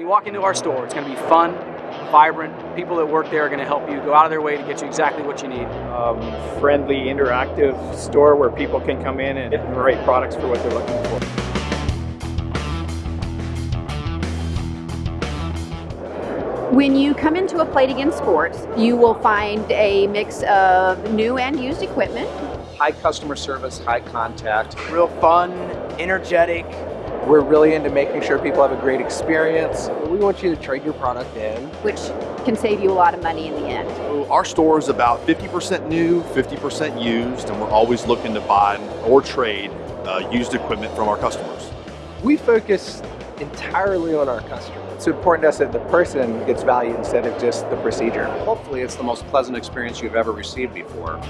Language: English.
When you walk into our store, it's going to be fun, vibrant. People that work there are going to help you go out of their way to get you exactly what you need. Um, friendly, interactive store where people can come in and get the right products for what they're looking for. When you come into a Play It Again Sports, you will find a mix of new and used equipment. High customer service, high contact. Real fun, energetic. We're really into making sure people have a great experience. We want you to trade your product in. Which can save you a lot of money in the end. Our store is about 50% new, 50% used, and we're always looking to buy or trade uh, used equipment from our customers. We focus entirely on our customer. It's important to us that the person gets value instead of just the procedure. Hopefully it's the most pleasant experience you've ever received before.